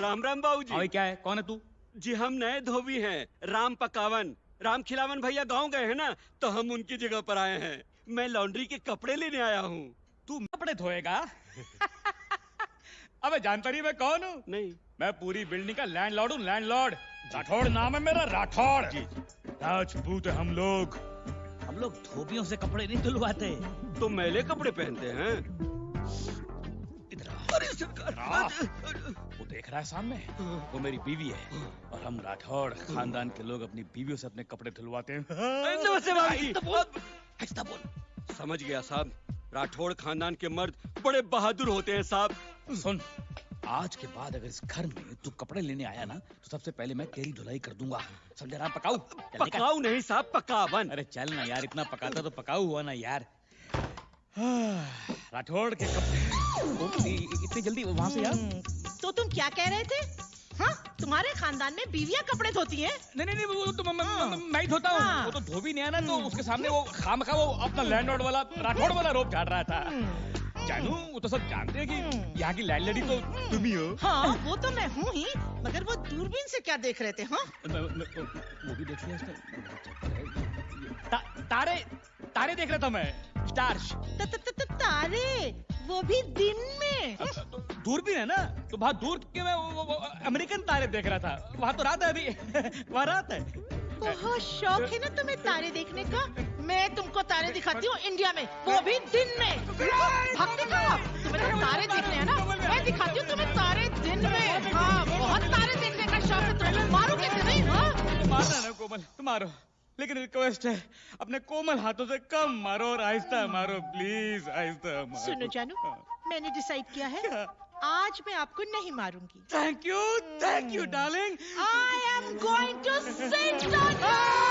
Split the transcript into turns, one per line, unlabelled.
राम राम बाबू जी
क्या है? कौन है तू?
जी हम नए धोबी हैं राम पकावन। राम खिलावन भैया गाँव गए हैं ना तो हम उनकी जगह पर आए हैं। मैं लॉन्ड्री के कपड़े लेने आया हूँ।
तू कपड़े धोएगा? अबे जानता नहीं मैं कौन हूँ?
नहीं।
मैं पूरी बिल्डिंग का लैंड लैंडलॉर्ड हूँ लैंडलॉर्ड राठौड़ नाम है मेरा राठौड़
जी।
राजपूत है हम लोग। हम लोग धोबियों से कपड़े नहीं धुलवाते।
तो मैले कपड़े पहनते हैं।
इधर
अरे सरकार।
वो देख रहा है सामने? वो मेरी बीवी है। और हम राठौड़ खानदान के लोग अपनी बीवियों से अपने कपड़े धुलवाते हैं। आहिस्ता बोल। बोल।
समझ गया साहब। राठौड़ खानदान के मर्द बड़े बहादुर होते हैं साहब।
सुन आज के बाद अगर इस घर में तू कपड़े लेने आया ना तो सबसे पहले मैं तेरी धुलाई कर दूँगा। समझा राम? पकाऊ?
पकाऊ नहीं साहब पकावन।
अरे चल ना यार इतना पकाता तो पकाऊ हुआ ना यार। हाँ, राठौड़ के कपड़े इतनी जल्दी वहाँ से यार?
हम्म, तो तुम क्या कह रहे थे? हाँ तुम्हारे खानदान में बीवियाँ कपड़े धोती हैं?
नहीं नहीं नहीं वो तो मैं- मैं मैं- ही धोता हूँ।
हाँ।
वो तो धोबी नहीं है ना तो उसके सामने वो खाम खा वो अपना लैंडलॉर्ड वाला राठौड़ वाला रोप झाड़ रहा था।
हम्म,
जानू वो तो सब जानते हैं कि
हम्म।
यहाँ की लैंडलेडी तो तुम ही हो।
हाँ वो तो मैं हूँ ही मगर वो दूरबीन से क्या देख रहे थे हाँ?
वो भी देख लिया तारे तारे देख रहा था मैं। स्टार्स।
तारे। वो भी दिन में।
दूरबीन है ना? तो वहाँ दूर के मैं वो, वो, वो, अमेरिकन तारे देख रहा था। वहाँ तो रात है अभी। वहाँ रात है।
बहुत शौक है ना तुम्हें तारे देखने का। मैं तुमको तारे दिखाती हूँ इंडिया में। वो भी दिन में। भागते कहाँ तुम्हें तो तारे देखने हैं ना। मैं दिखाती हूँ तुम्हें तारे दिन में। हाँ बहुत तारे देखने का शौक है तुम्हें। मारो कैसे नहीं? हाँ।
मारना ना कोमल। तुम मारो। लेकिन रिक्वेस्ट है अपने कोमल हाथों से कम मारो और आहिस्ता मारो प्लीज़ आहिस्ता मारो।
सुनो जानू मैंने डिसाइड किया है आज मैं आपको नहीं मारूँगी।
Thank you thank you darling
I am going to sit on you!